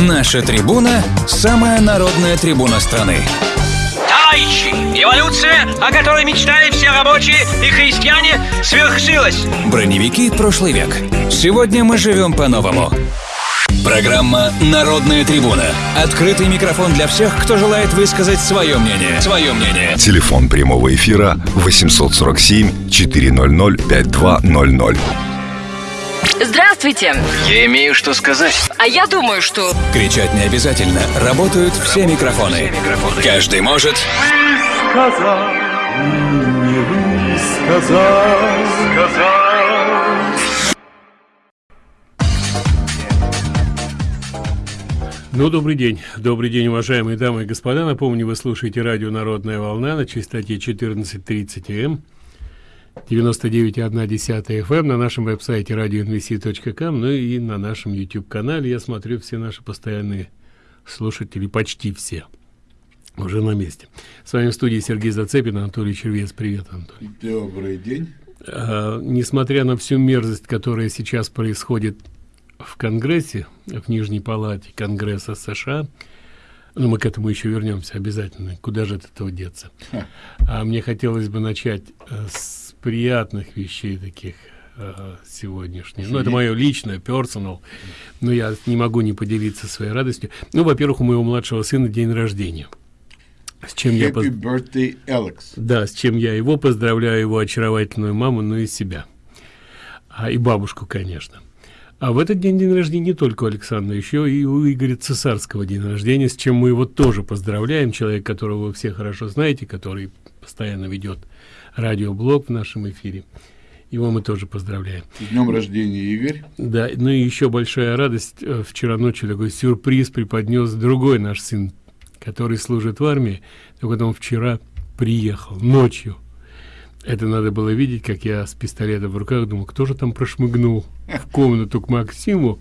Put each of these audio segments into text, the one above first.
Наша трибуна – самая народная трибуна страны. Товарищи, эволюция, о которой мечтали все рабочие и христиане, свершилась. Броневики прошлый век. Сегодня мы живем по-новому. Программа «Народная трибуна». Открытый микрофон для всех, кто желает высказать свое мнение. Свое мнение. Телефон прямого эфира 847 400 5200. Здравствуйте. Я имею что сказать. А я думаю, что... Кричать не обязательно. Работают все микрофоны. Каждый может... сказал, не сказал, сказал. Ну, добрый день. Добрый день, уважаемые дамы и господа. Напомню, вы слушаете радио «Народная волна» на частоте 1430 М. 99,1 FM на нашем веб-сайте radioinvc.com, ну и на нашем YouTube-канале. Я смотрю, все наши постоянные слушатели, почти все, уже на месте. С вами в студии Сергей Зацепин, Анатолий Червец. Привет, Анатолий. Добрый день. А, несмотря на всю мерзость, которая сейчас происходит в Конгрессе, в Нижней Палате Конгресса США, ну, мы к этому еще вернемся обязательно. Куда же от этого деться? А мне хотелось бы начать э, с приятных вещей таких э, сегодняшних. Ну, это мое личное, персонал. Но я не могу не поделиться своей радостью. Ну, во-первых, у моего младшего сына день рождения. С чем Happy я поз... birthday, Alex. Да, с чем я его поздравляю, его очаровательную маму, ну и себя. А, и бабушку, конечно. А в этот день день рождения не только у Александра, еще и у Игоря Цесарского день рождения, с чем мы его тоже поздравляем. Человек, которого вы все хорошо знаете, который постоянно ведет радиоблог в нашем эфире. Его мы тоже поздравляем. С днем рождения, Игорь. Да, ну и еще большая радость. Э, вчера ночью такой сюрприз преподнес другой наш сын, который служит в армии. Вот он вчера приехал ночью. Это надо было видеть, как я с пистолетом в руках думал, кто же там прошмыгнул в комнату к Максиму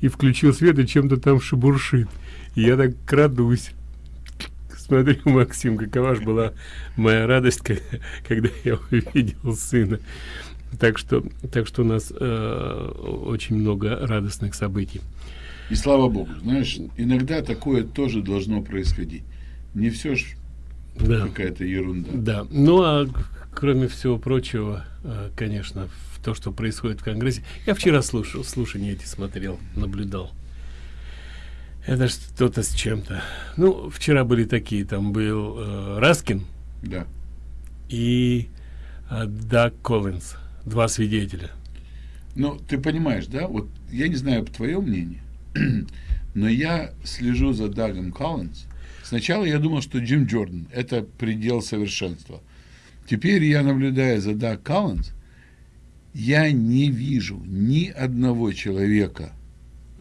и включил свет и чем-то там шебуршит. И я так крадусь смотрю, Максим, какова же была моя радость, когда я увидел сына. Так что, так что у нас э, очень много радостных событий. И слава богу, знаешь, иногда такое тоже должно происходить. Не все ж да. какая-то ерунда. Да. Ну а кроме всего прочего, э, конечно, в то, что происходит в Конгрессе. Я вчера слушал, слушания эти смотрел, наблюдал. Это что-то с чем-то. Ну, вчера были такие, там был э, Раскин. Да. И э, Даг Коллинз. Два свидетеля. Ну, ты понимаешь, да? Вот я не знаю твое мнение, но я слежу за Дагом Коллинз. Сначала я думал, что Джим Джордан – это предел совершенства. Теперь я наблюдаю за Даг Коллинз, я не вижу ни одного человека –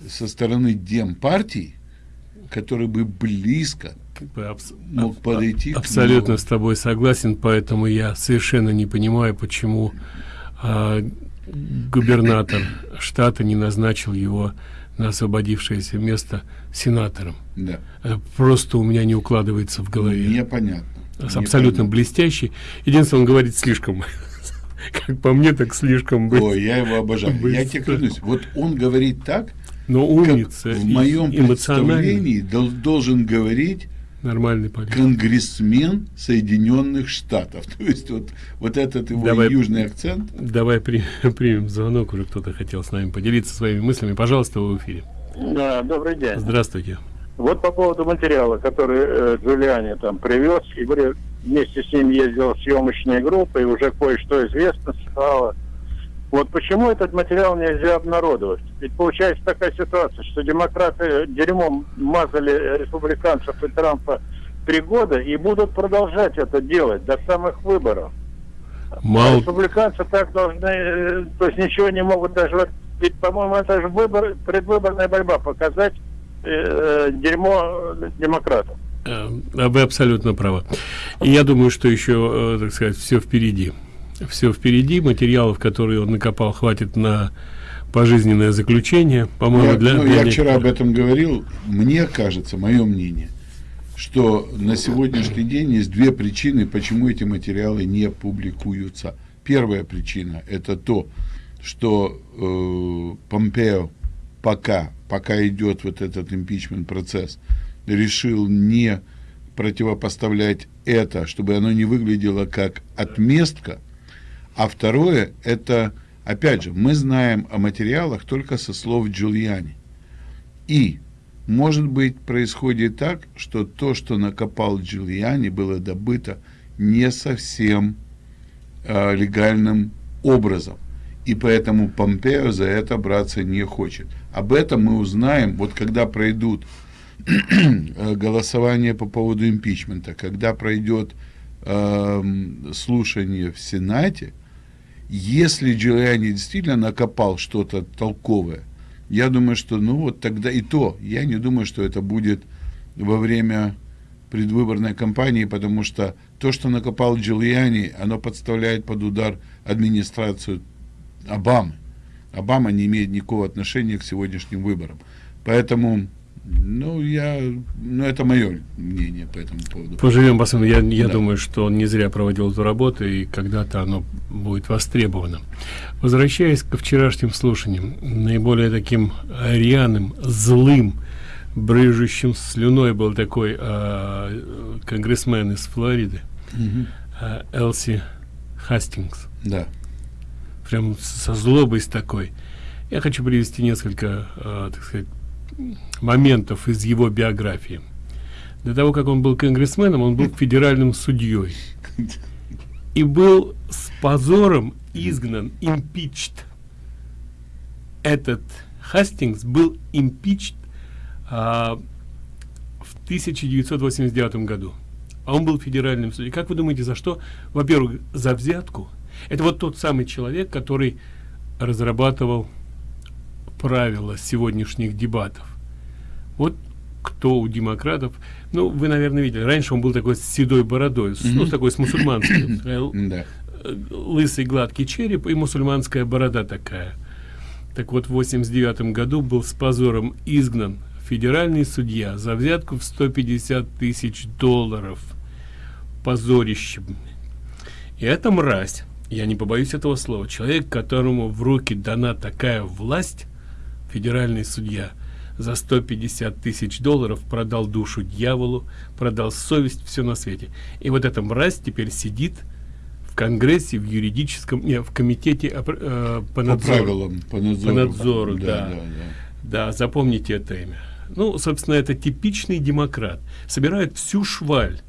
со стороны демпартии, который бы близко мог подойти абсолютно с тобой согласен поэтому я совершенно не понимаю почему а, губернатор штата не назначил его на освободившееся место сенатором да. Это просто у меня не укладывается в голове непонятно абсолютно непонятно. блестящий единственное он говорит слишком как по мне так слишком быстро. Ой, я его обожаю быстро. я тебе клянусь вот он говорит так но умница в моем представлении должен говорить нормальный политик. конгрессмен Соединенных Штатов. То есть вот, вот этот его давай, южный акцент. Давай при, примем звонок, уже кто-то хотел с нами поделиться своими мыслями. Пожалуйста, вы в эфире. Да, добрый день. Здравствуйте. Вот по поводу материала, который э, Джулиани там привез, и говорю, вместе с ним ездила съемочная группа, и уже кое-что известно стало. Вот почему этот материал нельзя обнародовать? Ведь получается такая ситуация, что демократы дерьмом мазали республиканцев и Трампа три года и будут продолжать это делать до самых выборов. Мало... А республиканцы так должны, э, то есть ничего не могут даже, ведь, по-моему, это же выбор, предвыборная борьба, показать э, э дерьмо демократов. Э, вы абсолютно правы. И я думаю, что еще, так сказать, все впереди все впереди материалов которые он накопал хватит на пожизненное заключение по-моему для, ну, для я вчера об этом говорил. Мне кажется мое мнение что на сегодняшний день есть две причины почему эти материалы не публикуются. Первая причина это то что э, помпео пока пока идет вот этот импичмент процесс, решил не противопоставлять это, чтобы оно не выглядело как отместка, а второе, это, опять же, мы знаем о материалах только со слов Джульяни. И, может быть, происходит так, что то, что накопал Джульяни, было добыто не совсем э, легальным образом. И поэтому Помпео за это браться не хочет. Об этом мы узнаем, вот когда пройдут э, голосование по поводу импичмента, когда пройдет э, слушание в Сенате, если Джулиани действительно накопал что-то толковое, я думаю, что ну вот тогда и то, я не думаю, что это будет во время предвыборной кампании, потому что то, что накопал Джулиани, оно подставляет под удар администрацию Обамы. Обама не имеет никакого отношения к сегодняшним выборам. Поэтому, ну, я, ну, это мое мнение по этому поводу. Поживем, посмотрим. Я, я да. думаю, что он не зря проводил эту работу, и когда-то оно будет востребовано. Возвращаясь ко вчерашним слушаниям, наиболее таким рьяным, злым, брыжущим слюной был такой э, конгрессмен из Флориды, угу. э, Элси Хастингс. Да прям со злобой с такой. Я хочу привести несколько, э, так сказать, моментов из его биографии. До того, как он был конгрессменом, он был федеральным судьей. И был с позором изгнан, импичт. Этот Хастингс был импичт а, в 1989 году. А он был федеральным судьей. Как вы думаете, за что? Во-первых, за взятку – это вот тот самый человек, который разрабатывал правила сегодняшних дебатов. Вот кто у демократов, ну, вы, наверное, видели, раньше он был такой с седой бородой, mm -hmm. ну, такой с мусульманской, э, лысый гладкий череп и мусульманская борода такая. Так вот, в 89 году был с позором изгнан федеральный судья за взятку в 150 тысяч долларов. Позорище. И эта мразь я не побоюсь этого слова, человек, которому в руки дана такая власть, федеральный судья, за 150 тысяч долларов продал душу дьяволу, продал совесть, все на свете. И вот эта мразь теперь сидит в Конгрессе, в юридическом, не, в комитете э, по надзору. По правилам, по надзору. По надзору, да. Да, да, да. да, запомните это имя. Ну, собственно, это типичный демократ. Собирает всю шваль.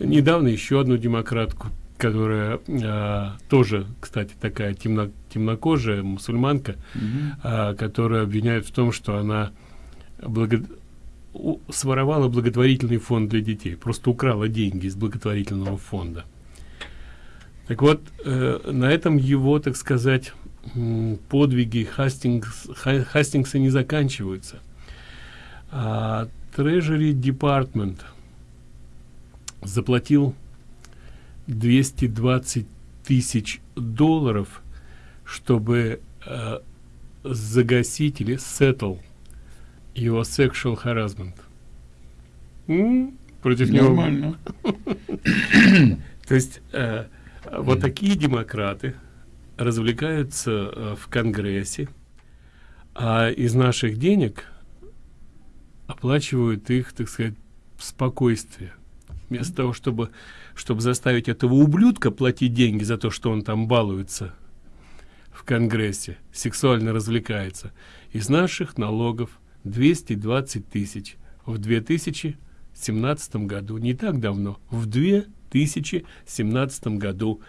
Недавно еще одну демократку которая э, тоже, кстати, такая темно, темнокожая мусульманка, mm -hmm. э, которая обвиняют в том, что она благо... своровала благотворительный фонд для детей, просто украла деньги из благотворительного фонда. Так вот, э, на этом его, так сказать, подвиги Хастингс, Хастингса не заканчиваются. А Treasury Department заплатил 220 тысяч долларов, чтобы э, загасить или settle его sexual harassment. М? Против Нормально. него. То есть э, вот такие демократы развлекаются э, в Конгрессе, а из наших денег оплачивают их, так сказать, спокойствие. Вместо того, чтобы чтобы заставить этого ублюдка платить деньги за то, что он там балуется в Конгрессе, сексуально развлекается, из наших налогов 220 тысяч в 2017 году, не так давно, в 2017 году,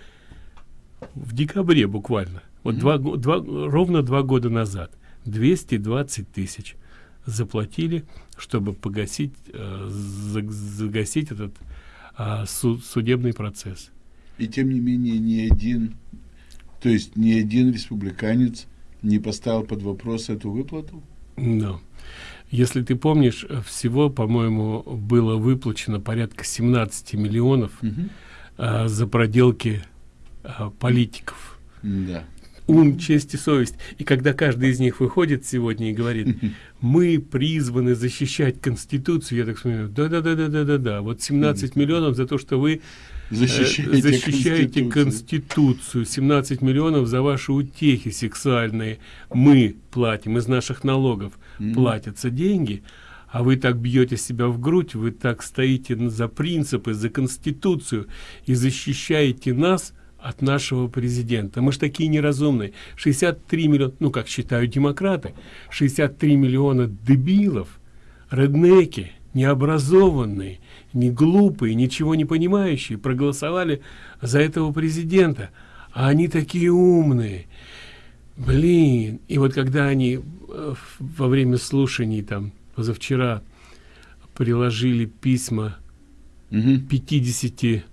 в декабре буквально, вот mm -hmm. два, два, ровно два года назад, 220 тысяч заплатили, чтобы погасить, э, загасить этот а, суд, судебный процесс. И тем не менее ни один, то есть ни один республиканец не поставил под вопрос эту выплату? Да. Если ты помнишь, всего, по-моему, было выплачено порядка 17 миллионов угу. а, за проделки а, политиков. Да. ум честь и совесть и когда каждый из них выходит сегодня и говорит мы призваны защищать конституцию я так вспоминаю да да да да да да да вот 17 миллионов за то что вы Защищаете, защищаете Конституцию. конституцию. 17 миллионов за ваши утехи сексуальные. Мы платим из наших налогов платятся деньги а вы так бьете себя в грудь вы так стоите за принципы за конституцию и защищаете нас от нашего президента. Мы ж такие неразумные. 63 миллиона ну как считают демократы 63 миллиона дебилов реднеки необразованные не глупые ничего не понимающие проголосовали за этого президента. А они такие умные. Блин. И вот когда они э, во время слушаний там позавчера приложили письма Мгм. 50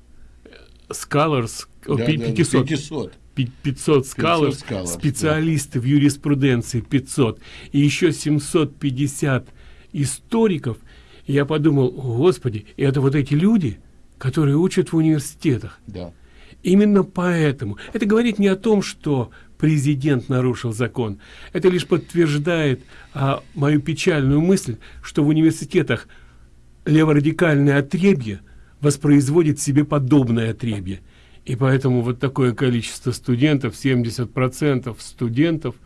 scholars о, Да, да, 500 500. пи- 500 скалов, 500 scholars, специалисты в юриспруденции 500 и еще 750 историков И я подумал «О, господи это вот эти люди которые учат в университетах Да. Именно поэтому. Это говорит не о том, что президент нарушил закон. Это лишь подтверждает а, мою печальную мысль, что в университетах леворадикальное отребье воспроизводит себе подобное отребье. И поэтому вот такое количество студентов, 70% студентов,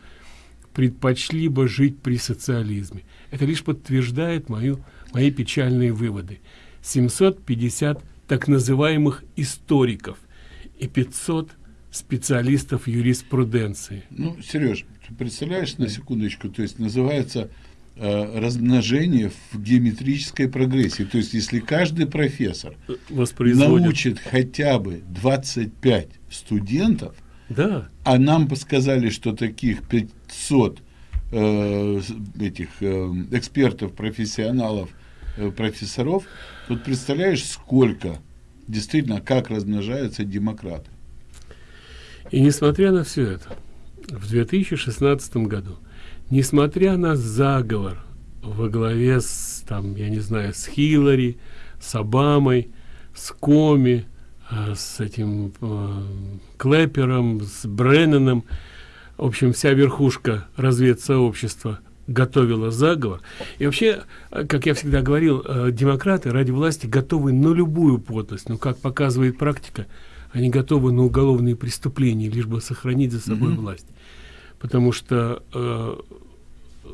предпочли бы жить при социализме. Это лишь подтверждает мою, мои печальные выводы. 750 так называемых историков и 500 специалистов юриспруденции. Ну, Сереж, ты представляешь на секундочку, то есть называется э, размножение в геометрической прогрессии. То есть, если каждый профессор Воспроизводят. научит хотя бы 25 студентов, Да, а нам сказали, что таких 500 э, этих э, экспертов, профессионалов, э, профессоров, тут представляешь, сколько действительно, как размножаются демократы. И несмотря на все это, в 2016 году, несмотря на заговор во главе с, там, я не знаю, с Хиллари, с Обамой, с Коми, э, с этим э, Клэпером, с Бреннаном, в общем, вся верхушка разведсообщества готовила заговор. И вообще, э, как я всегда говорил, э, демократы ради власти готовы на любую подлость. Но, как показывает практика, они готовы на уголовные преступления, лишь бы сохранить за собой власть. Потому что э,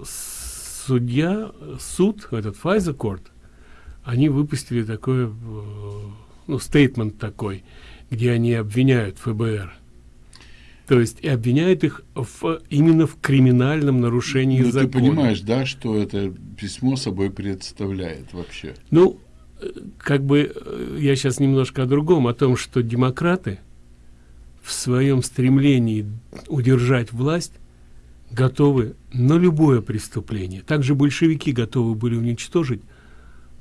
судья, суд, этот Файза Корт, они выпустили такой, э, ну, стейтмент такой, где они обвиняют ФБР. То есть и обвиняют их в, именно в криминальном нарушении Ну, ты закона. понимаешь, да, что это письмо собой представляет вообще? Ну, как бы я сейчас немножко о другом, о том, что демократы в своем стремлении удержать власть готовы на любое преступление. Также большевики готовы были уничтожить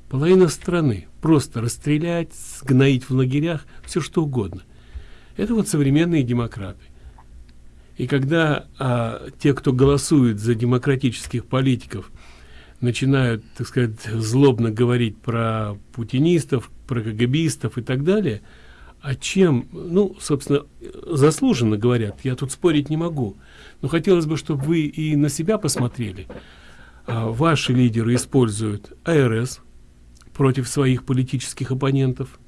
половину страны, просто расстрелять, сгноить в лагерях, все что угодно. Это вот современные демократы. И когда а, те, кто голосует за демократических политиков, начинают, так сказать, злобно говорить про путинистов, про КГБистов и так далее, а чем, ну, собственно, заслуженно говорят, я тут спорить не могу. Но хотелось бы, чтобы вы и на себя посмотрели. А, ваши лидеры используют АРС против своих политических оппонентов,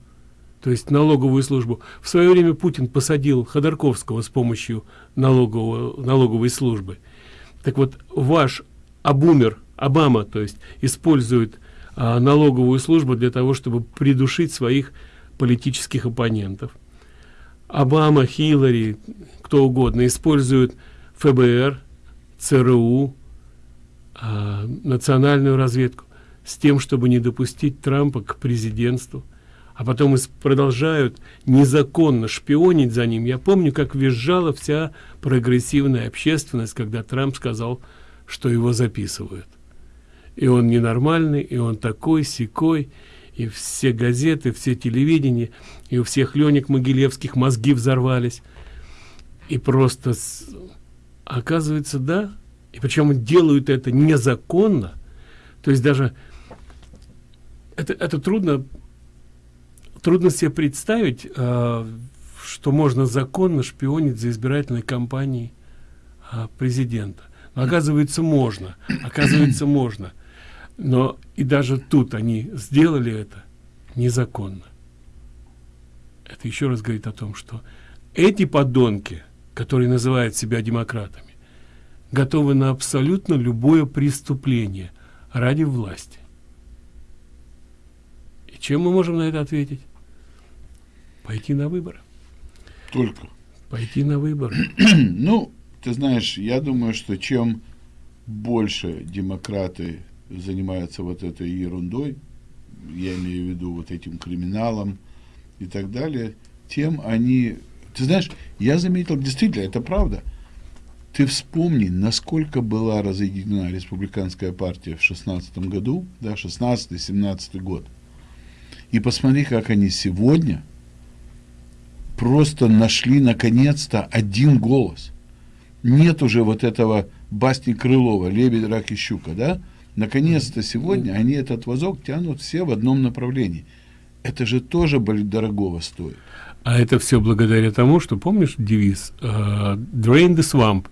то есть налоговую службу. В свое время Путин посадил Ходорковского с помощью налогового, налоговой службы. Так вот, ваш Абумер, Обама, то есть, использует а, налоговую службу для того, чтобы придушить своих политических оппонентов. Обама, Хиллари, кто угодно используют ФБР, ЦРУ, а, национальную разведку с тем, чтобы не допустить Трампа к президентству а потом продолжают незаконно шпионить за ним. Я помню, как визжала вся прогрессивная общественность, когда Трамп сказал, что его записывают. И он ненормальный, и он такой, секой, и все газеты, все телевидение, и у всех Ленек Могилевских мозги взорвались. И просто, оказывается, да, и причем делают это незаконно, то есть даже это, это трудно трудно себе представить, э, что можно законно шпионить за избирательной кампанией а, президента. Но оказывается, можно. Оказывается, можно. Но и даже тут они сделали это незаконно. Это еще раз говорит о том, что эти подонки, которые называют себя демократами, готовы на абсолютно любое преступление ради власти. И чем мы можем на это ответить? Пойти на выборы. Только. Пойти на выборы. ну, ты знаешь, я думаю, что чем больше демократы занимаются вот этой ерундой, я имею в виду вот этим криминалом и так далее, тем они... Ты знаешь, я заметил, действительно, это правда. Ты вспомни, насколько была разъединена республиканская партия в шестнадцатом году, да, 16-17 год. И посмотри, как они сегодня просто нашли наконец-то один голос. Нет уже вот этого басни Крылова, лебедь, рак и щука, да? Наконец-то сегодня они этот вазок тянут все в одном направлении. Это же тоже дорогого стоит. А это все благодаря тому, что, помнишь девиз uh, «Drain the swamp»,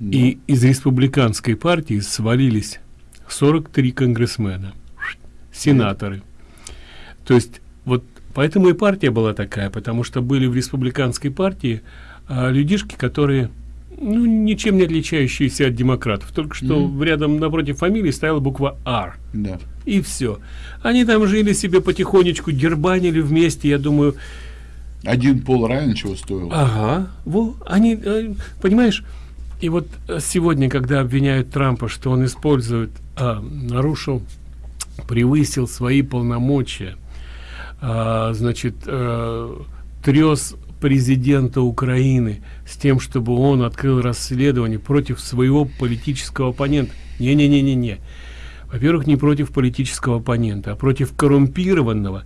да. и из республиканской партии свалились 43 конгрессмена, сенаторы. Да. То есть поэтому и партия была такая, потому что были в республиканской партии а, людишки, которые ну, ничем не отличающиеся от демократов. Только что mm -hmm. рядом напротив фамилии стояла буква «Р». Да. И все. Они там жили себе потихонечку, дербанили вместе, я думаю... Один пол равен чего стоил. Ага. Во, они, э, понимаешь, и вот сегодня, когда обвиняют Трампа, что он использует, а, нарушил, превысил свои полномочия, а, значит, а, трес президента Украины с тем, чтобы он открыл расследование против своего политического оппонента. Не-не-не-не-не. Во-первых, не против политического оппонента, а против коррумпированного,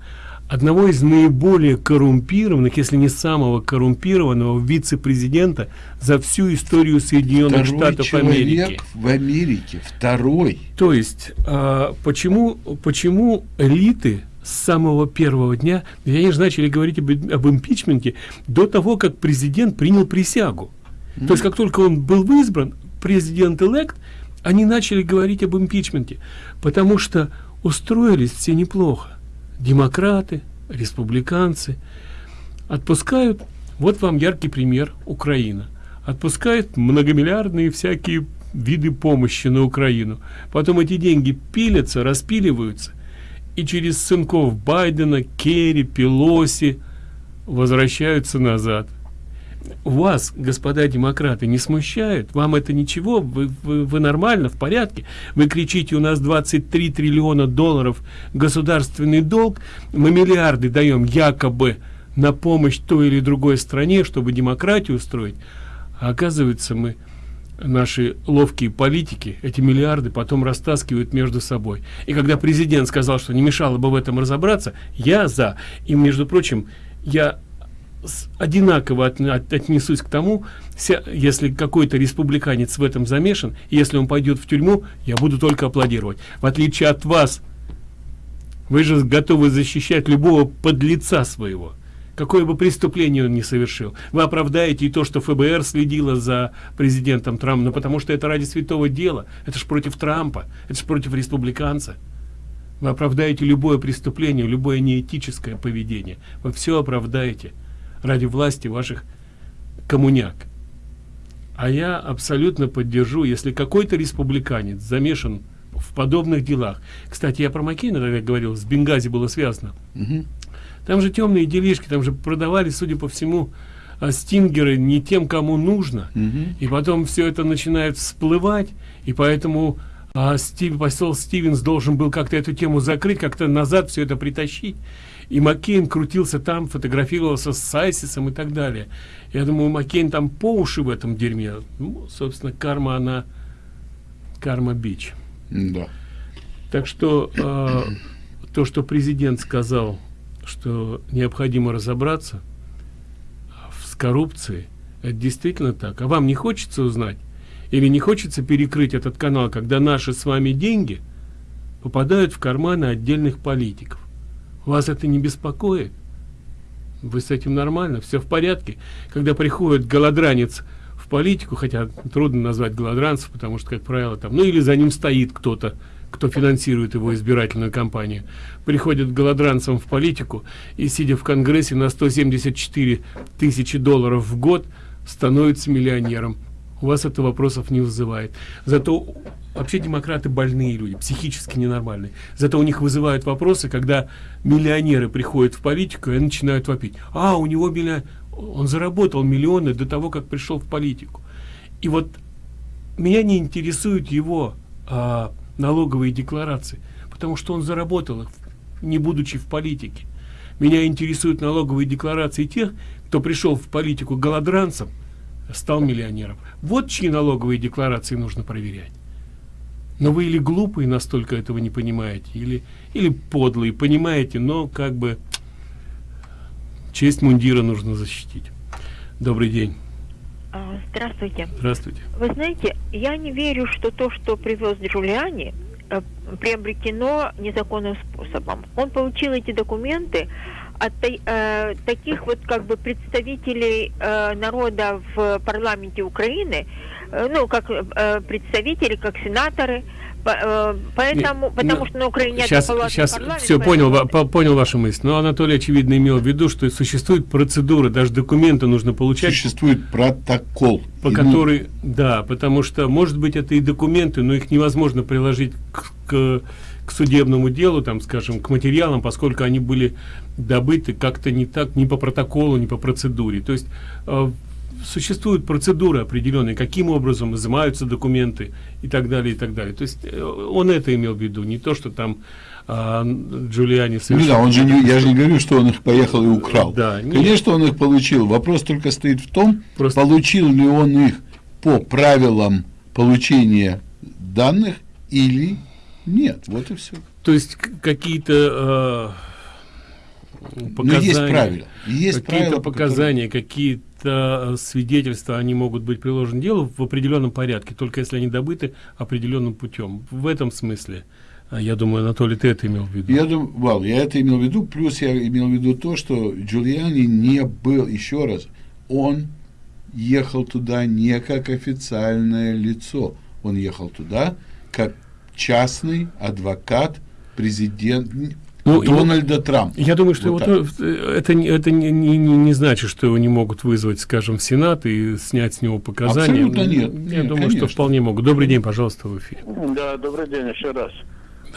одного из наиболее коррумпированных, если не самого коррумпированного вице-президента за всю историю Соединенных второй Штатов Америки. в Америке, второй. То есть, а, почему, почему элиты с самого первого дня, они же начали говорить об, об импичменте до того, как президент принял присягу. Mm. То есть, как только он был избран, президент-элект, они начали говорить об импичменте, потому что устроились все неплохо. Демократы, республиканцы отпускают, вот вам яркий пример, Украина. Отпускают многомиллиардные всякие виды помощи на Украину. Потом эти деньги пилятся, распиливаются – и через сынков Байдена, Керри, Пелоси возвращаются назад. Вас, господа демократы, не смущает? Вам это ничего? Вы, вы, вы нормально, в порядке? Вы кричите, у нас 23 триллиона долларов государственный долг, мы миллиарды даем якобы на помощь той или другой стране, чтобы демократию устроить. А оказывается, мы наши ловкие политики эти миллиарды потом растаскивают между собой. И когда президент сказал, что не мешало бы в этом разобраться, я за. И, между прочим, я одинаково от, от, отнесусь к тому, вся, если какой-то республиканец в этом замешан, если он пойдет в тюрьму, я буду только аплодировать. В отличие от вас, вы же готовы защищать любого подлеца своего какое бы преступление он не совершил. Вы оправдаете и то, что ФБР следило за президентом Трампом, но потому что это ради святого дела. Это же против Трампа, это же против республиканца. Вы оправдаете любое преступление, любое неэтическое поведение. Вы все оправдаете ради власти ваших коммуняк. А я абсолютно поддержу, если какой-то республиканец замешан в подобных делах. Кстати, я про Маккейна тогда говорил, с Бенгази было связано. Угу. Там же темные делишки, там же продавали, судя по всему, а, стингеры не тем, кому нужно. Угу. И потом все это начинает всплывать, и поэтому а, Стив, посол Стивенс должен был как-то эту тему закрыть, как-то назад все это притащить. И Маккейн крутился там, фотографировался с Сайсисом и так далее. Я думаю, Маккейн там по уши в этом дерьме. Ну, собственно, карма, она... Карма бич. Да. Так что э, то, что президент сказал что необходимо разобраться с коррупцией. Это действительно так. А вам не хочется узнать? Или не хочется перекрыть этот канал, когда наши с вами деньги попадают в карманы отдельных политиков? Вас это не беспокоит? Вы с этим нормально? Все в порядке? Когда приходит голодранец в политику, хотя трудно назвать голодранцев, потому что, как правило, там, ну или за ним стоит кто-то, кто финансирует его избирательную кампанию, приходит голодранцам в политику и, сидя в Конгрессе на 174 тысячи долларов в год, становится миллионером. У вас это вопросов не вызывает. Зато вообще демократы больные люди, психически ненормальные. Зато у них вызывают вопросы, когда миллионеры приходят в политику и начинают вопить. А, у него миллион... он заработал миллионы до того, как пришел в политику. И вот меня не интересует его а, налоговые декларации, потому что он заработал их, не будучи в политике. Меня интересуют налоговые декларации тех, кто пришел в политику голодранцем, стал миллионером. Вот чьи налоговые декларации нужно проверять. Но вы или глупые настолько этого не понимаете, или, или подлые, понимаете, но как бы честь мундира нужно защитить. Добрый день. А, здравствуйте. Здравствуйте. Вы знаете, я не верю, что то, что привез Джулиани, э, приобретено незаконным способом. Он получил эти документы от э, таких вот как бы представителей э, народа в парламенте Украины, э, ну как э, представители, как сенаторы, Э, поэтому, не, потому ну, что на Украине сейчас, сейчас все понял, поэтому... понял вашу мысль. Но Анатолий очевидно имел в виду, что существует процедура, даже документы нужно получать. Существует протокол. По и которой, ну... да, потому что, может быть, это и документы, но их невозможно приложить к, к, к судебному делу, там, скажем, к материалам, поскольку они были добыты как-то не так, не по протоколу, не по процедуре. То есть э, существуют процедуры определенные, каким образом изымаются документы и так далее, и так далее. То есть э, он это имел в виду, не то, что там а, Джулиани. Ну да, он же не, я же не говорю, что он их поехал и украл. Да, Конечно, он их получил. Вопрос только стоит в том, Просто... получил ли он их по правилам получения данных или нет. Вот и все. То есть какие-то э, показания, Но есть правила. Есть какие-то показания, которые... какие-то Э, свидетельства, они могут быть приложены делу в определенном порядке, только если они добыты определенным путем. В этом смысле, э, я думаю, Анатолий, ты это имел в виду. Я думаю, Вал, я это имел в виду, плюс я имел в виду то, что Джулиани не был, еще раз, он ехал туда не как официальное лицо, он ехал туда как частный адвокат президент, ну, Дональда Трампа. Я думаю, что вот его, это, это не, не, не значит, что его не могут вызвать, скажем, в Сенат и снять с него показания. Абсолютно нет. Я нет, думаю, конечно. что вполне могут. Добрый день, пожалуйста, в эфире. Да, добрый день еще раз.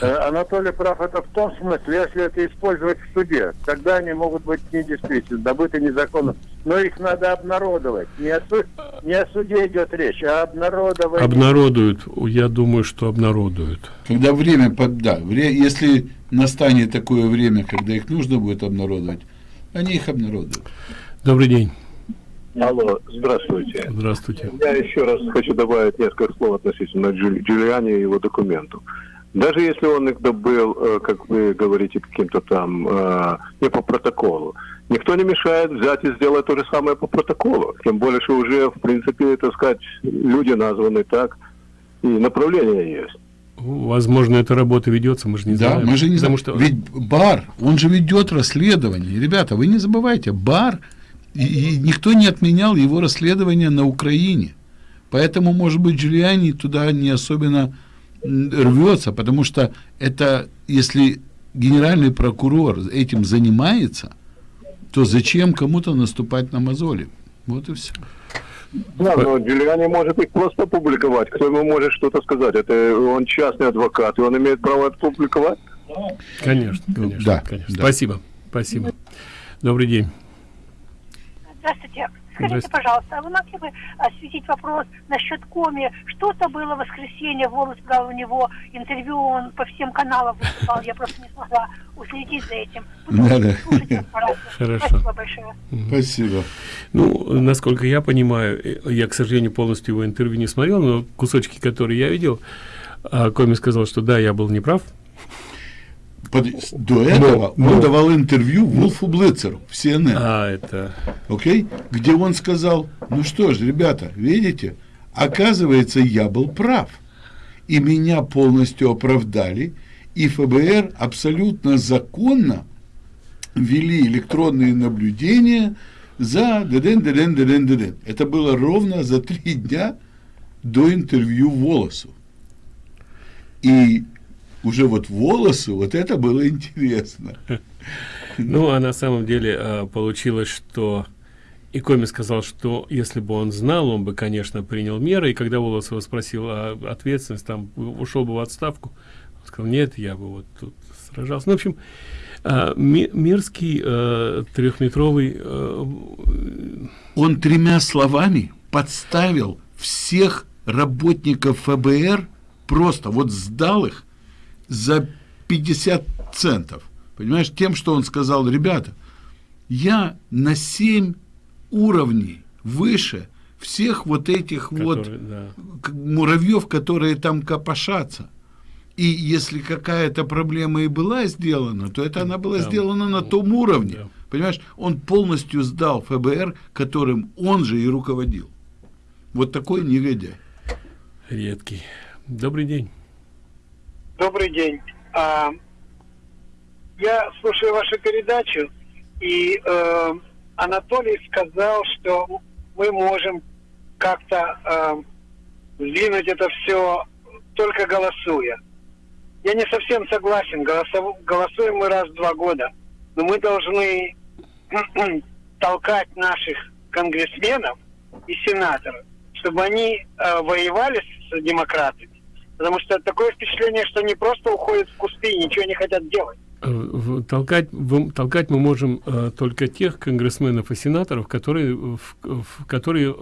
Да. Анатолий прав это в том смысле, если это использовать в суде, тогда они могут быть недействительны, добыты незаконно. Но их надо обнародовать. Не о, су... не о суде идет речь, а обнародовать. Обнародуют. Я думаю, что обнародуют. Когда время, под... да, вре... если настанет такое время, когда их нужно будет обнародовать, они их обнародуют. Добрый день. Алло, здравствуйте. Здравствуйте. Я еще раз хочу добавить несколько слов относительно Джули, Джулиани и его документов. Даже если он их добыл, э, как вы говорите, каким-то там э, не по протоколу, никто не мешает взять и сделать то же самое по протоколу. Тем более, что уже, в принципе, так сказать, люди названы так, и направление есть. Возможно, эта работа ведется, мы же не да, знаем. мы же не знаем. Что... Ведь бар, он же ведет расследование. Ребята, вы не забывайте, бар, и, и никто не отменял его расследование на Украине. Поэтому, может быть, Джулиани туда не особенно рвется, потому что это, если генеральный прокурор этим занимается, то зачем кому-то наступать на мозоли? Вот и все. Да, но Джулиани может их просто публиковать. Кто ему может что-то сказать? Это он частный адвокат, и он имеет право это публиковать? Конечно, конечно. Да, конечно. Да. Спасибо, спасибо. Добрый день. Здравствуйте. Скажите, пожалуйста, а вы могли бы осветить вопрос насчет Коми? Что-то было в воскресенье, Волос брал у него интервью, он по всем каналам выступал, я просто не смогла уследить за этим. Надо. Хорошо. Спасибо большое. Спасибо. Ну, насколько я понимаю, э, я, к сожалению, полностью его интервью не смотрел, но кусочки, которые я видел, а, Коми сказал, что да, я был неправ, под, до этого но, он но, давал интервью Вулфу Блицеру в CNN. А, это... Окей? Где он сказал, ну что ж, ребята, видите, оказывается, я был прав. И меня полностью оправдали, и ФБР абсолютно законно ввели электронные наблюдения за деден, деден, деден, деден. Это было ровно за три дня до интервью Волосу. И уже вот Волосу, вот это было интересно. Ну, а на самом деле а, получилось, что и Коми сказал, что если бы он знал, он бы, конечно, принял меры. И когда Волосова спросил о ответственности, там, ушел бы в отставку, он сказал, нет, я бы вот тут сражался. Ну, в общем, а, Мирский а, трехметровый... А, он тремя словами подставил всех работников ФБР, просто вот сдал их за 50 центов. Понимаешь, тем, что он сказал, ребята, я на 7 уровней выше всех вот этих которые, вот да. муравьев, которые там копошатся. И если какая-то проблема и была сделана, то это она была да. сделана на том уровне. Да. Понимаешь, он полностью сдал ФБР, которым он же и руководил. Вот такой негодяй. Редкий. Добрый день. Добрый день. А, я слушаю вашу передачу, и э, Анатолий сказал, что мы можем как-то э, это все только голосуя. Я не совсем согласен. Голосов... Голосуем мы раз в два года. Но мы должны толкать наших конгрессменов и сенаторов, чтобы они э, воевали с демократами. Потому что такое впечатление, что они просто уходят в кусты и ничего не хотят делать. Э, толкать, толкать мы можем э, только тех конгрессменов и сенаторов, которые, в, в, которые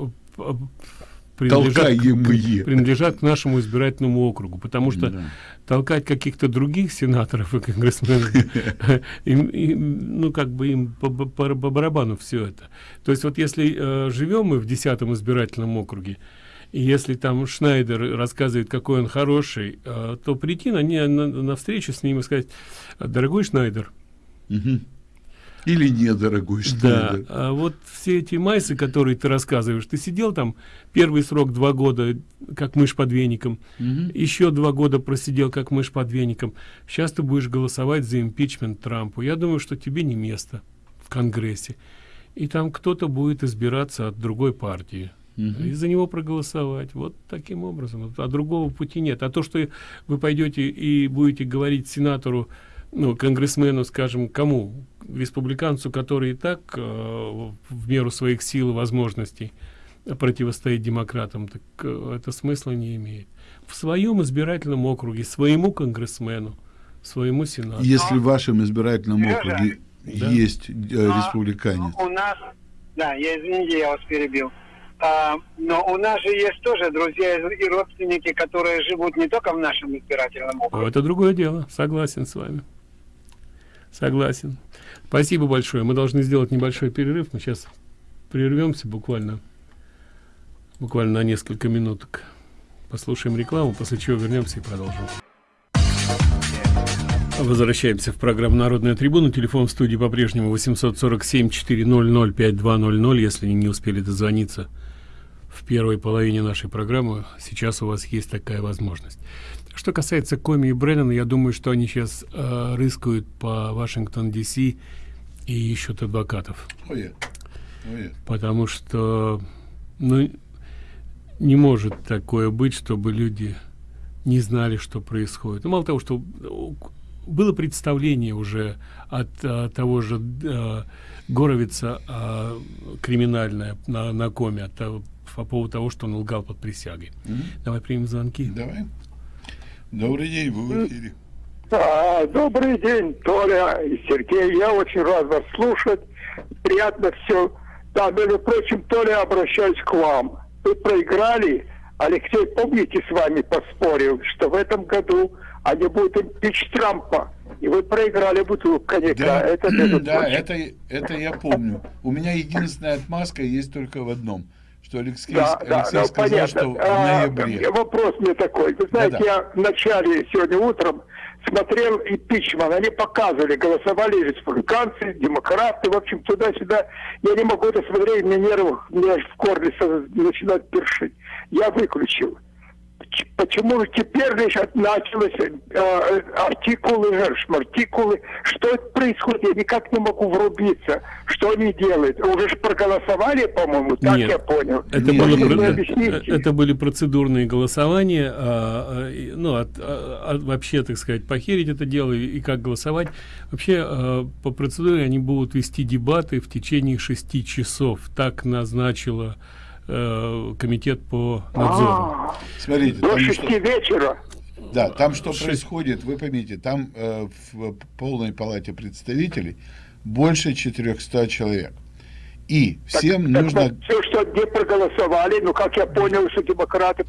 принадлежат, к, принадлежат к нашему избирательному округу, потому что да. толкать каких-то других сенаторов и конгрессменов, им, им, ну как бы им по, по, по барабану все это. То есть вот если э, живем мы в десятом избирательном округе, и если там Шнайдер рассказывает, какой он хороший, э, то прийти на, не, на, на встречу с ним и сказать, дорогой Шнайдер, угу. Или недорогой Шнайдер. Да, а вот все эти майсы, которые ты рассказываешь, ты сидел там первый срок два года, как мышь под веником, угу. еще два года просидел, как мышь под веником. Сейчас ты будешь голосовать за импичмент Трампу. Я думаю, что тебе не место в Конгрессе. И там кто-то будет избираться от другой партии угу. и за него проголосовать. Вот таким образом. А другого пути нет. А то, что вы пойдете и будете говорить сенатору, ну, конгрессмену, скажем, кому? Республиканцу, который и так э, в меру своих сил и возможностей противостоит демократам, так э, это смысла не имеет. В своем избирательном округе, своему конгрессмену, своему сенатору. Если в вашем избирательном округе да. есть э, республиканец. У нас, да, я извините, я вас перебил. А, но у нас же есть тоже друзья и родственники, которые живут не только в нашем избирательном округе. Это другое дело. Согласен с вами. Согласен. Спасибо большое. Мы должны сделать небольшой перерыв. Мы сейчас прервемся буквально, буквально на несколько минуток. Послушаем рекламу, после чего вернемся и продолжим. Возвращаемся в программу «Народная трибуна». Телефон в студии по-прежнему 847-400-5200. Если не успели дозвониться, в первой половине нашей программы. Сейчас у вас есть такая возможность. Что касается Коми и Бреннана, я думаю, что они сейчас э, рыскают по Вашингтон, Д.С. и ищут адвокатов. Oh yeah. Oh yeah. Потому что ну, не может такое быть, чтобы люди не знали, что происходит. Ну, мало того, что было представление уже от а, того же а, Горовица а, криминальное на, на коме, от того, по поводу того, что он лгал под присягой. Mm -hmm. Давай примем звонки. Давай. Добрый день, вы в эфире. А, добрый день, Толя и Сергей. Я очень рад вас слушать. Приятно все. Да, между прочим, Толя, обращаюсь к вам. Вы проиграли. Алексей, помните, с вами поспорил, что в этом году они будут импич Трампа. И вы проиграли бутылку коньяка. Да, это, да это, это я помню. У меня единственная отмазка есть только в одном – что Алексей, да, Алексей да, сказал, понятно. что в а, ноябре. А, вопрос мне такой. Вы знаете, да, да. я в начале, сегодня утром, смотрел импичмент. Они показывали, голосовали республиканцы, демократы, в общем, туда-сюда. Я не могу это смотреть, мне нервы, мне в горле начинают першить. Я выключил. Почему теперь лишь началось э, артикулы, артикулы, что это происходит, я никак не могу врубиться, что они делают. Уже ж проголосовали, по-моему, так Нет, я понял. Это, Нет, было, вы про- объясните. э, это были процедурные голосования, а, а, ну, от- а, а, вообще, так сказать, похерить это дело и, и как голосовать. Вообще, а, по процедуре они будут вести дебаты в течение шести часов. Так назначила э, комитет по надзору. А, Смотрите, До шести что- вечера. Да, там что происходит, вы поймите, там э, в полной палате представителей больше 400 человек. И всем нужно... Все, что где проголосовали, ну, как я понял, что демократы...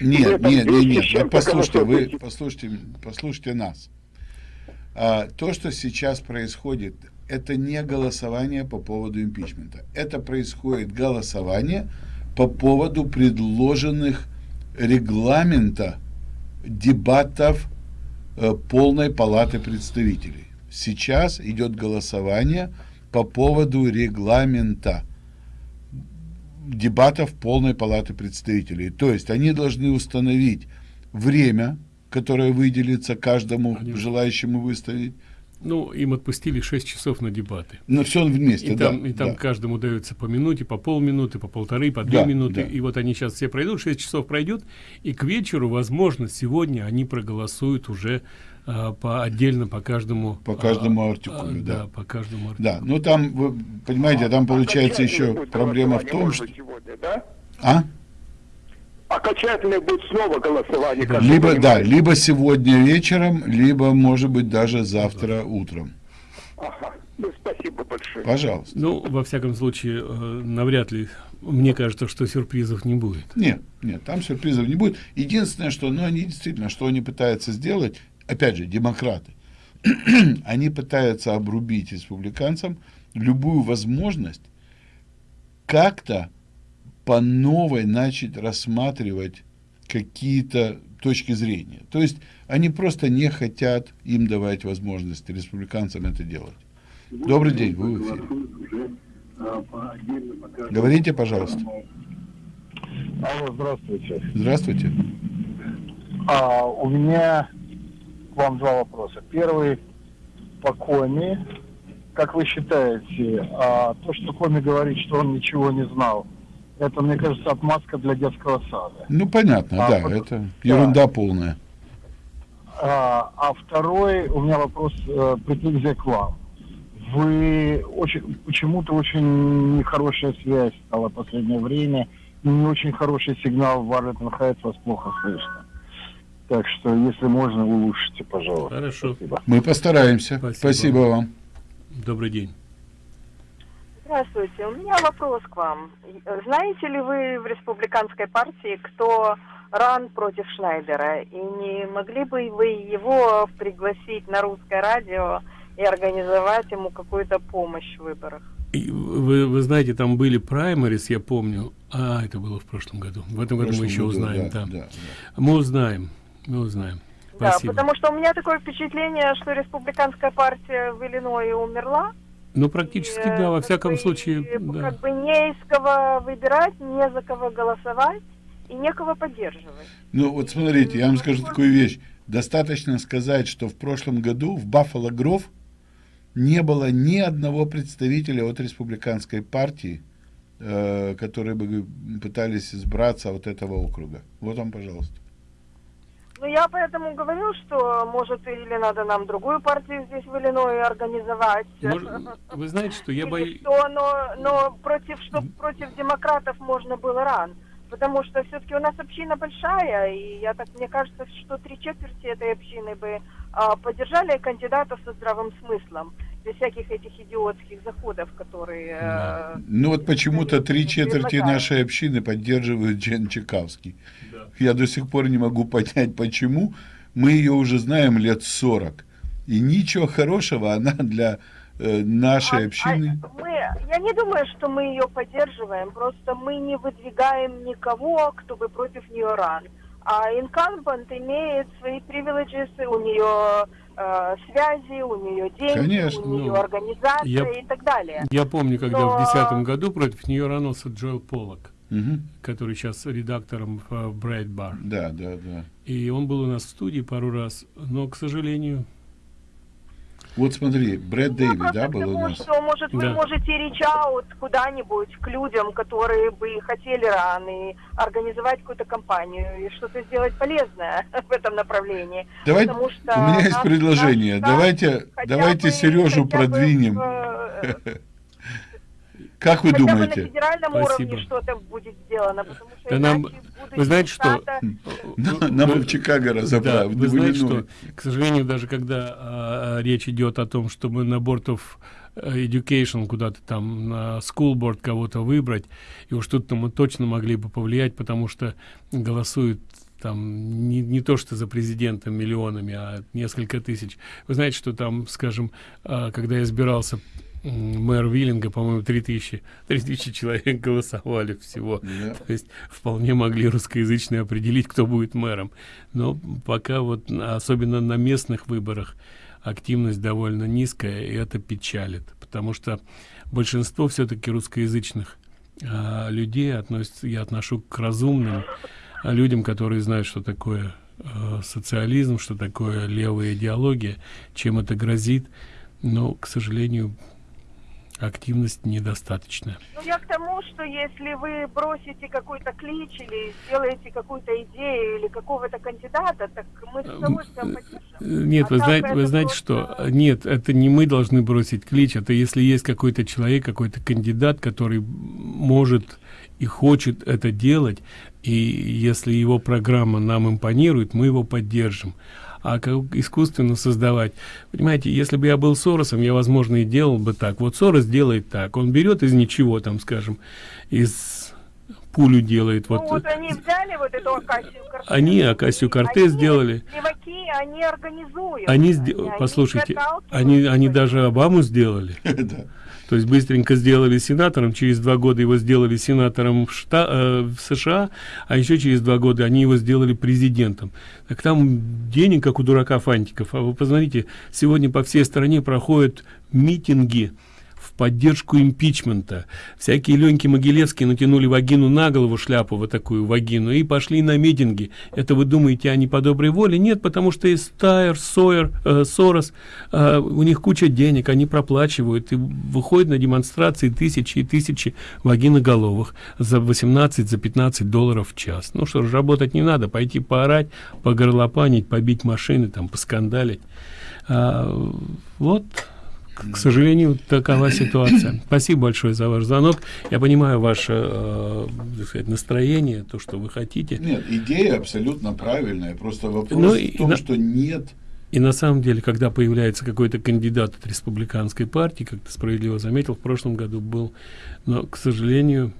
Нет, нет, нет, 200 нет, чем-то послушайте, вы послушайте, послушайте нас. А, то, что сейчас происходит, это не голосование по поводу импичмента. Это происходит голосование по поводу предложенных регламента дебатов э, полной палаты представителей. Сейчас идет голосование по поводу регламента дебатов полной палаты представителей. То есть они должны установить время, которое выделится каждому желающему выставить. Ну, им отпустили 6 часов на дебаты. Но все вместе, И да, там, и там да. каждому дается по минуте, по полминуты, по полторы, по две Да, минуты. да. И вот они сейчас все пройдут, 6 часов пройдет, и к вечеру, возможно, сегодня они проголосуют уже а, по отдельно по каждому По каждому а, артикулю, а, да. по каждому Да, ну там, вы понимаете, там получается еще проблема в том, что... сегодня, да? А? Окончательное будет снова голосование. Либо, да, либо сегодня вечером, либо, может быть, даже завтра утром. Ага. Ну, спасибо большое. Пожалуйста. Ну, во всяком случае, э, навряд ли, мне кажется, что сюрпризов не будет. Нет, нет, там сюрпризов не будет. Единственное, что, ну, они действительно, что они пытаются сделать, опять же, демократы, они пытаются обрубить республиканцам любую возможность как-то по новой начать рассматривать какие-то точки зрения. То есть они просто не хотят им давать возможность республиканцам это делать. Добрый день, вы в эфире. Говорите, пожалуйста. Алло, здравствуйте. Здравствуйте. А, у меня к вам два вопроса. Первый по Коми. Как вы считаете, а, то, что Коми говорит, что он ничего не знал, это, мне кажется, отмазка для детского сада. Ну, понятно, А, да, вот- это ерунда полная. А, а второй у меня вопрос, э, претензия к вам. Вы очень, почему-то очень нехорошая связь стала в последнее время, не очень хороший сигнал в Варлетон Хайтс, вас плохо слышно. Так что, если можно, улучшите, пожалуйста. Хорошо. Спасибо. Мы постараемся. Спасибо. Спасибо, вам. Добрый день. Здравствуйте. У меня вопрос к вам. Знаете ли вы в республиканской партии, кто ран против Шнайдера? И не могли бы вы его пригласить на русское радио и организовать ему какую-то помощь в выборах? И Вы, вы знаете, там были праймерис, я помню. А, это было в прошлом году. В этом В году мы еще году, узнаем. да, Да, да, Мы узнаем. Мы узнаем. Да, Спасибо. потому что у меня такое впечатление, что республиканская партия в Иллинойсе умерла. Ну, практически, да, во всяком случае, И да. как бы не из кого выбирать, не за кого голосовать и некого поддерживать. Ну, вот смотрите, я вам скажу такую вещь. Достаточно сказать, что в прошлом году в Баффало Гров не было ни одного представителя от республиканской партии, э, которые бы пытались избраться от этого округа. Вот вам, пожалуйста. Ну, я поэтому говорю, что, может, или надо нам другую партию здесь в Иллинойсе организовать. Вы знаете, что я боюсь... что, но, но против, что против демократов можно было ран. Потому что все-таки у нас община большая, и я так, мне кажется, что три четверти этой общины бы а, поддержали кандидатов со здравым смыслом, без всяких этих идиотских заходов, которые... э, Ну вот почему-то три четверти нашей общины поддерживают Джен Чекавский. Я до сих пор не могу понять, почему. Мы ее уже знаем лет 40. И ничего хорошего она для э, нашей общины. Мы, я не думаю, что мы ее поддерживаем, просто мы не выдвигаем никого, кто бы против нее ран. А инкамбант имеет свои привилегисы, у нее э, связи, у нее деньги, Конечно, у нее ну, организация я- и так далее. Я помню, когда Но- в 2010 году против нее ранулся Джоэл Поллок. Мгм. который сейчас редактором в Брайт Бар. Да, да, да. И он был у нас в студии пару раз, но, к сожалению, Вот смотри, Брэд Дэйви, да, был у нас? что, может, вы Да. можете reach out куда-нибудь к людям, которые бы хотели ран, и организовать какую-то компанию, и что-то сделать полезное в этом направлении. Давай, Потому что у меня есть наш- предложение. наш давайте, давайте бы- Сережу бы продвинем. э, Как вы хотя бы на думаете? федеральном Спасибо. уровне что-то будет сделано, потому что Да нам, вы знаете что? На- Нам в Чикаго Да, разобрали. вы знаете что, к сожалению, даже когда а, речь идет о том, чтобы на Board of Education куда-то там на School Board кого-то выбрать, и уж тут-то мы точно могли бы повлиять, потому что голосуют там не, не то что за президента миллионами, а несколько тысяч. Вы знаете, что там, скажем, а, когда я избирался мэр Виллинга, по-моему, 3000, 3000 человек голосовали всего. То есть вполне могли русскоязычные определить, кто будет мэром. Но пока вот, особенно на местных выборах, активность довольно низкая, и это печалит. Потому что большинство все-таки русскоязычных а, людей относятся, я отношу к разумным а, людям, которые знают, что такое э, социализм, что такое левая идеология, чем это грозит. Но, к сожалению, активность недостаточная. Ну, я к тому, что если вы бросите какой-то клич или сделаете какую-то идею или какого-то кандидата, так мы с удовольствием поддержим. Э, Нет, А вы знаете, вы знаете, что нет, это не мы должны бросить клич, это если есть какой-то человек, какой-то кандидат, который может и хочет это делать, и если его программа нам импонирует, мы его поддержим. А как искусственно создавать, понимаете, если бы я был Соросом, я, возможно, и делал бы так. Вот Сорос делает так, он берет из ничего, там, скажем, из пулю делает. Ну, Вот вот они взяли вот эту Акасию Кортес. они Акасию Кортес сделали. Леваки, они организуют. Они, сде- они послушайте, они, они даже Обаму сделали. То есть быстренько сделали сенатором, через два года его сделали сенатором в, Шта- э, в США, а еще через два года они его сделали президентом. Так там денег, как у дурака фантиков. А вы посмотрите, сегодня по всей стране проходят митинги поддержку импичмента. Всякие Леньки Могилевские натянули вагину на голову, шляпу вот такую вагину, и пошли на митинги. Это вы думаете, они по доброй воле? Нет, потому что есть Тайер, Сойер, э, Сорос, э, у них куча денег, они проплачивают, и выходят на демонстрации тысячи и тысячи вагиноголовых за 18, за 15 долларов в час. Ну что ж, работать не надо, пойти поорать, погорлопанить, побить машины, там, поскандалить. А, вот к сожалению, такова ситуация. Спасибо большое за ваш звонок. Я понимаю ваше э, сказать, настроение, то, что вы хотите. Нет, идея абсолютно правильная. Просто вопрос Ну, в том, на- что нет И на самом деле, когда появляется какой-то кандидат от республиканской партии, как ты справедливо заметил, в прошлом году был, но, к сожалению,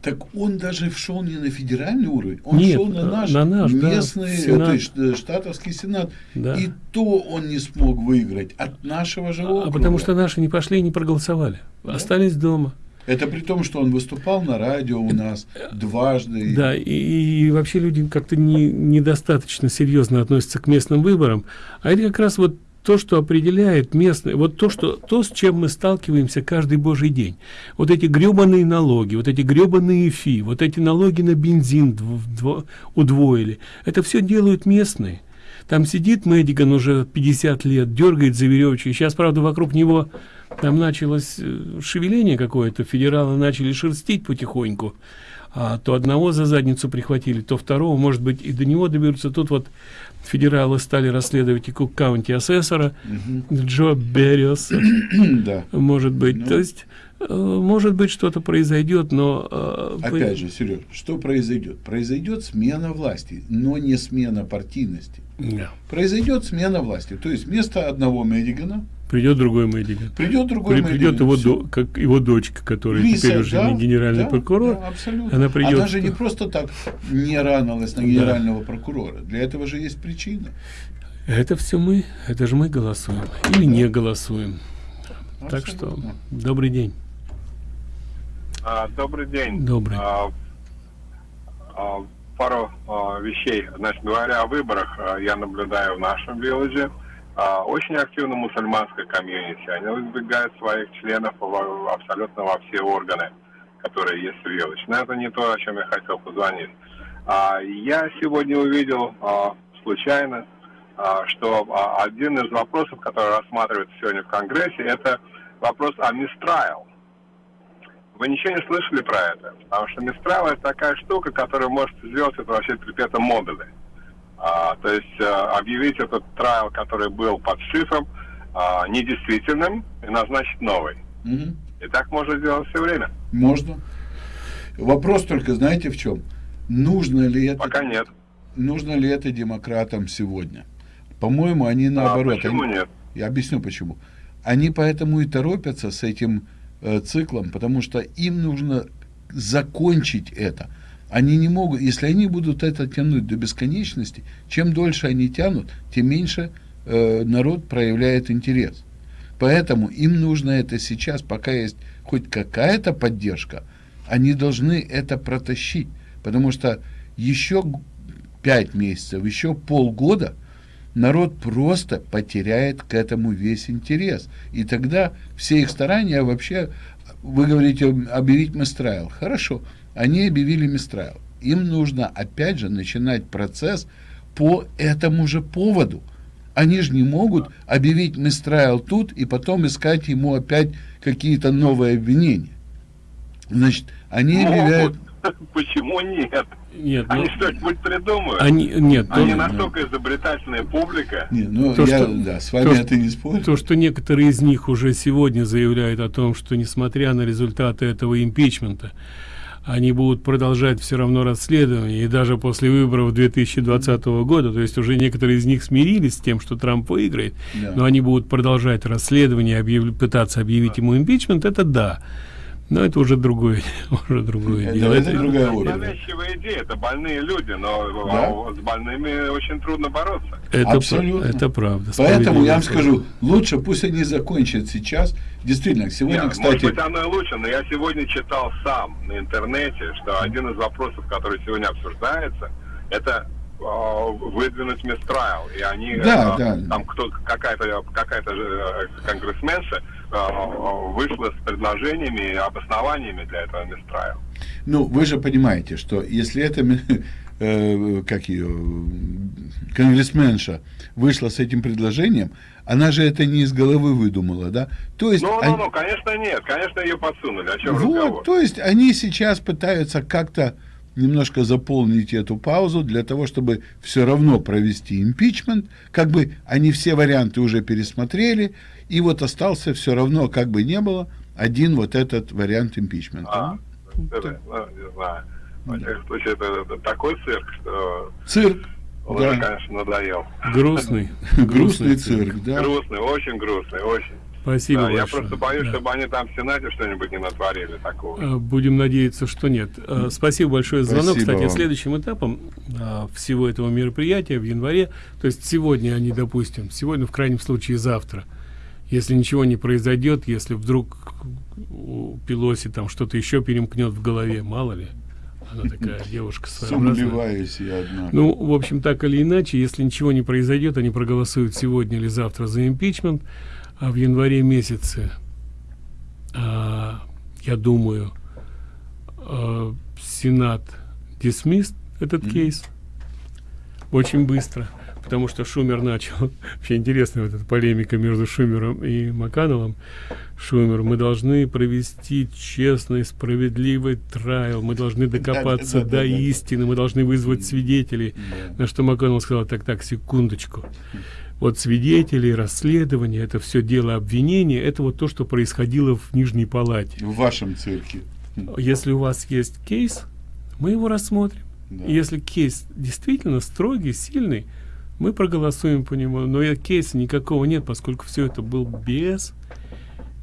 Так он даже шел не на федеральный уровень, он Нет, шел на на- наш, на наш, да, местный, Сенат. то есть, э, штатовский сенат. Да. И то он не смог выиграть от нашего же а округа. потому что наши не пошли и не проголосовали, остались дома. Это при том, что он выступал на радио у нас дважды. Да, и, и вообще люди как-то не, недостаточно серьезно относятся к местным выборам. А это как раз вот то, что определяет местное, вот то, что, то, с чем мы сталкиваемся каждый божий день. Вот эти гребаные налоги, вот эти гребаные фи, вот эти налоги на бензин дв- дво- удвоили. Это все делают местные. Там сидит Мэддиган уже 50 лет, дергает за веревочки. Сейчас, правда, вокруг него там началось э, шевеление какое-то, федералы начали шерстить потихоньку. А то одного за задницу прихватили, то второго, может быть, и до него доберутся. Тут вот федералы стали расследовать и Кук-каунти асессора Джо Берриоса. Да. Может быть. Ну. То есть, э, может быть, что-то произойдет, но... э, по- Опять же, Сереж, что произойдет? Произойдет смена власти, но не смена партийности. Да. Произойдет смена власти. То есть вместо одного Медигана Придет другой Мэддиган. Придет другой При- Придет Мэддиган, его, всё. до- как его дочка, которая Лиса, теперь уже да, не генеральный да, прокурор. да, абсолютно. Она придет. же не просто так не ранилась на Да. генерального прокурора. Для этого же есть причина. Это все мы, это же мы голосуем. Или не голосуем. Так что, Абсолютно. добрый день. А, Добрый день. Добрый. А, а, Пару а, вещей. Значит, говоря о выборах, а, я наблюдаю в нашем вилледже а, очень активно мусульманская комьюнити. Они выдвигают своих членов во- абсолютно во все органы. которые есть в Вилоче. Но это не то, о чем я хотел позвонить. А, я сегодня увидел а, случайно, а, что а, один из вопросов, который рассматривается сегодня в Конгрессе, это вопрос о мистрайл. Вы ничего не слышали про это? Потому что мистрайл это такая штука, которая может сделать это вообще перпетом модули. А, то есть а, объявить этот трайл, который был под шифром, а, недействительным и назначить новый. Мгм. И так можно делать все время. Можно. Вопрос только, знаете, в чем? Нужно ли это... Пока нет. Нужно ли это демократам сегодня? По-моему, они наоборот. А почему они- нет? Я объясню почему. Они поэтому и торопятся с этим циклом, потому что им нужно закончить это. Они не могут, если они будут это тянуть до бесконечности, чем дольше они тянут, тем меньше э, народ проявляет интерес. Поэтому им нужно это сейчас, пока есть хоть какая-то поддержка, они должны это протащить. Потому что еще г- пять месяцев, еще полгода народ просто потеряет к этому весь интерес. И тогда все их старания вообще, вы говорите, объявить Мистрайл. Хорошо, они объявили Мистрайл. Им нужно опять же начинать процесс по этому же поводу. Они же не могут объявить Мистрайл тут и потом искать ему опять какие-то новые обвинения. Значит, они Могут. объявляют... Почему нет? Нет, Они ну, что-нибудь придумают. Они- нет, Они то- настолько изобретательная публика. Не, ну, То, я, что- да, с вами то, это не спорю. То, что некоторые из них уже сегодня заявляют о том, что несмотря на результаты этого импичмента, они будут продолжать все равно расследование, и даже после выборов 2020 года, то есть уже некоторые из них смирились с тем, что Трамп выиграет, Да. но они будут продолжать расследование, объяв- пытаться объявить ему импичмент, это да. Но это уже другое, уже другое Это- дело. это другая опера. Навязчивая идея, это больные люди, но Да. а, с больными очень трудно бороться. Это, Абсолютно. это правда. Поэтому я вам скажу, лучше пусть они закончат сейчас. Действительно, сегодня, Нет, кстати, Может быть, оно и лучше, но я сегодня читал сам на интернете, что один из вопросов, который сегодня обсуждается, это выдвинуть мистрайл. И они, Да, а, да. там кто, какая-то какая-то э, конгрессменша а, вышла с предложениями и обоснованиями для этого мистрайл. ну, вы же понимаете, что если ми- э, как ее, конгрессменша вышла с этим предложением, она же это не из головы выдумала, да? То есть, Ну, они- ну, ну, конечно, нет. Конечно, ее подсунули. О чем вот, разговор? то есть они сейчас пытаются как-то немножко заполнить эту паузу для того, чтобы все равно провести импичмент. Как бы они все варианты уже пересмотрели, и вот остался все равно, как бы не было, один вот этот вариант импичмента. А, это, ну, не знаю. Во всяком случае, это, это такой цирк, что Цирк, он уже, да. конечно, надоел. Грустный. Грустный цирк, да. Грустный, очень грустный, очень. Спасибо Да, я просто боюсь, Да. чтобы они там в Сенате что-нибудь не натворили такого. Э, Будем надеяться, что нет. Э, Спасибо большое за звонок. Спасибо Кстати, вам. следующим этапом а, всего этого мероприятия в январе, то есть сегодня они, допустим, сегодня, в крайнем случае, завтра, если ничего не произойдет, если вдруг у Пелоси там что-то еще перемкнет в голове, мало ли, она такая девушка. Сомневаюсь я, однако. Ну, в общем, так или иначе, если ничего не произойдет, они проголосуют сегодня или завтра за импичмент, а в январе месяце, а, я думаю, а, Сенат dismissed этот кейс. Очень быстро, потому что Шумер начал, вообще интересная вот эта полемика между Шумером и Макановым. Шумер, мы должны провести честный, справедливый трайл, мы должны докопаться до истины, мы должны вызвать свидетелей. На что МакКоннелл сказал, так, так, секундочку. Вот свидетели, расследование, это все дело обвинения, это вот то, что происходило в Нижней Палате. В вашем цирке. Если у вас есть кейс, мы его рассмотрим. Да. И Если кейс действительно строгий, сильный, мы проголосуем по нему. Но и кейса никакого нет, поскольку все это был без.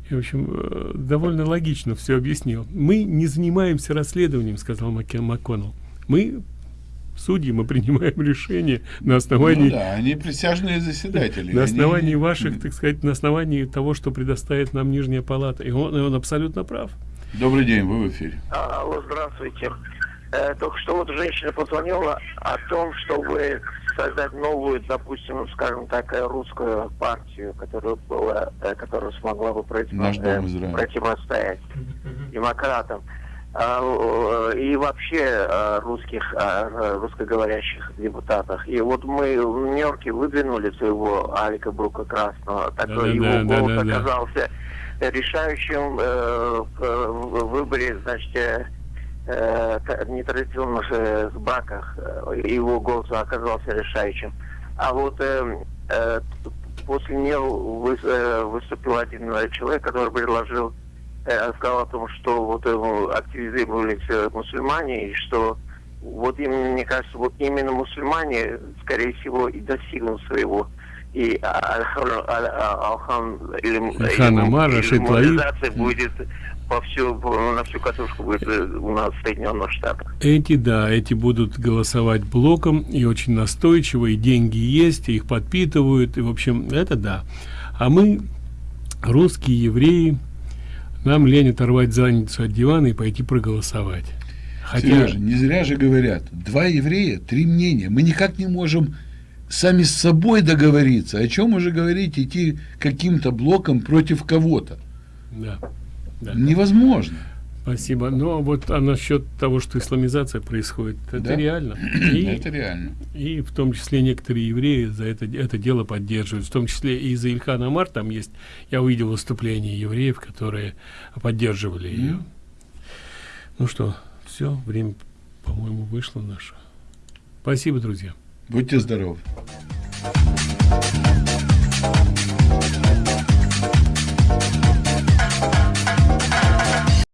И, в общем, э, довольно логично все объяснил. Мы не занимаемся расследованием, сказал Маке- МакКоннелл. Мы судьи, мы принимаем решения на основании Ну да, они присяжные заседатели. на Они- основании ваших, так сказать, на основании того, что предоставит нам Нижняя Палата. И он, и он абсолютно прав. Добрый день, вы в эфире. А, Алло, здравствуйте. Э, только что вот женщина позвонила о том, чтобы создать новую, допустим, скажем так, э, русскую партию, которая была, э, которая смогла бы э, противостоять демократам. а, и вообще русских, русскоговорящих депутатах. И вот мы в Нью-Йорке выдвинули своего Алика Брука Красного, так да, его да, голос да, да, оказался решающим в выборе, значит, э, нетрадиционных э, браках. Его голос оказался решающим. А вот э, э, после него вы, э, выступил один человек, который предложил Э, сказал о том, что вот активизировались э, мусульмане, и что вот им, мне кажется, вот именно мусульмане, скорее всего, и достигнут своего. И Алхан или будет по всю, на всю катушку будет э, у нас в Соединенных Штатах. Эти, да, эти будут голосовать блоком, и очень настойчиво, и деньги есть, и их подпитывают, и, в общем, это да. А мы, русские евреи, нам лень оторвать задницу от дивана и пойти проголосовать. Хотя... Сережа, не зря же говорят, два еврея, три мнения. Мы никак не можем сами с собой договориться. О чем уже говорить, идти каким-то блоком против кого-то. Да, да. Невозможно. Спасибо. Но ну, а вот а насчет того, что исламизация происходит, это да? реально. И, это реально. И в том числе некоторые евреи за это, это дело поддерживают. В том числе и за Ильхан Амар там есть, я увидел выступления евреев, которые поддерживали ее. Mm. Ну что, все, время, по-моему, вышло наше. Спасибо, друзья. Будьте здоровы.